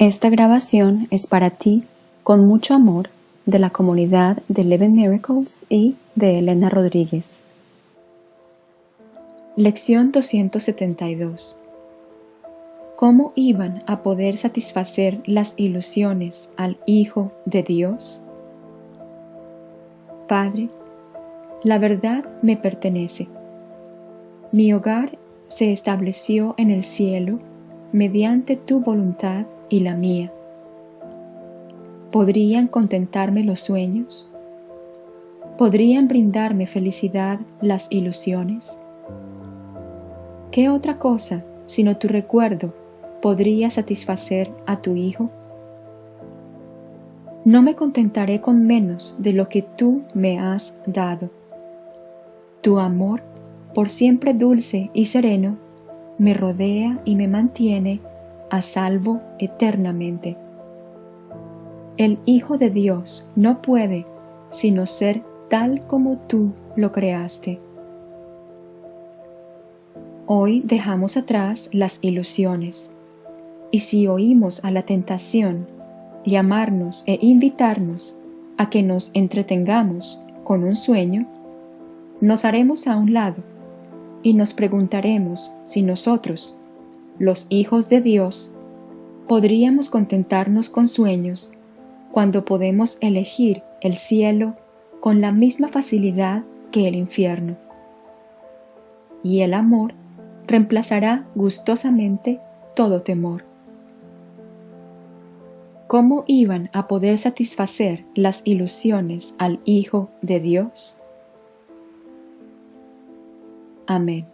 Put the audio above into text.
Esta grabación es para ti, con mucho amor, de la comunidad de Eleven Miracles y de Elena Rodríguez. Lección 272 ¿Cómo iban a poder satisfacer las ilusiones al Hijo de Dios? Padre, la verdad me pertenece. Mi hogar se estableció en el cielo mediante tu voluntad y la mía. ¿Podrían contentarme los sueños? ¿Podrían brindarme felicidad las ilusiones? ¿Qué otra cosa, sino tu recuerdo, podría satisfacer a tu Hijo? No me contentaré con menos de lo que tú me has dado. Tu amor, por siempre dulce y sereno, me rodea y me mantiene a salvo eternamente. El Hijo de Dios no puede sino ser tal como tú lo creaste. Hoy dejamos atrás las ilusiones, y si oímos a la tentación llamarnos e invitarnos a que nos entretengamos con un sueño, nos haremos a un lado y nos preguntaremos si nosotros, los hijos de Dios, podríamos contentarnos con sueños cuando podemos elegir el cielo con la misma facilidad que el infierno. Y el amor reemplazará gustosamente todo temor. ¿Cómo iban a poder satisfacer las ilusiones al Hijo de Dios? Amén.